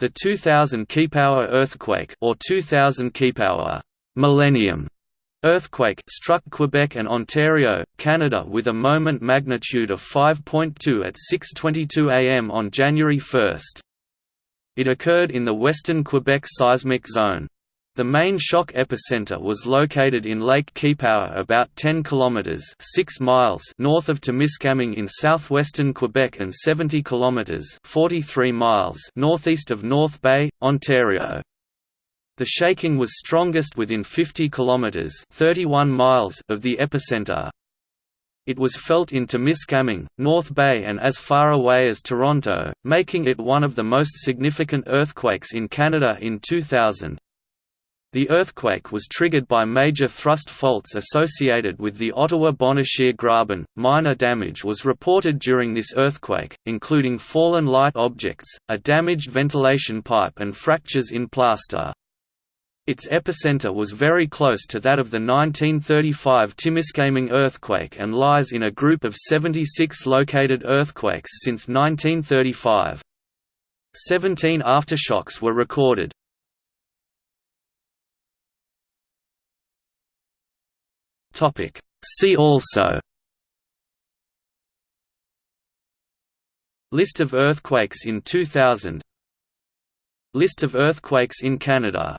The 2000 Kipawa earthquake or 2000 Kipawa Millennium earthquake struck Quebec and Ontario, Canada with a moment magnitude of 5.2 at 6:22 am on January 1. It occurred in the western Quebec seismic zone. The main shock epicenter was located in Lake Kipawa about 10 kilometers 6 miles north of Temiskaming in southwestern Quebec and 70 kilometers 43 miles northeast of North Bay, Ontario. The shaking was strongest within 50 kilometers 31 miles of the epicenter. It was felt in Temiskaming, North Bay and as far away as Toronto, making it one of the most significant earthquakes in Canada in 2000. The earthquake was triggered by major thrust faults associated with the Ottawa-Bonnechere Graben. Minor damage was reported during this earthquake, including fallen light objects, a damaged ventilation pipe and fractures in plaster. Its epicenter was very close to that of the 1935 Timiskaming earthquake and lies in a group of 76 located earthquakes since 1935. Seventeen aftershocks were recorded. See also List of earthquakes in 2000 List of earthquakes in Canada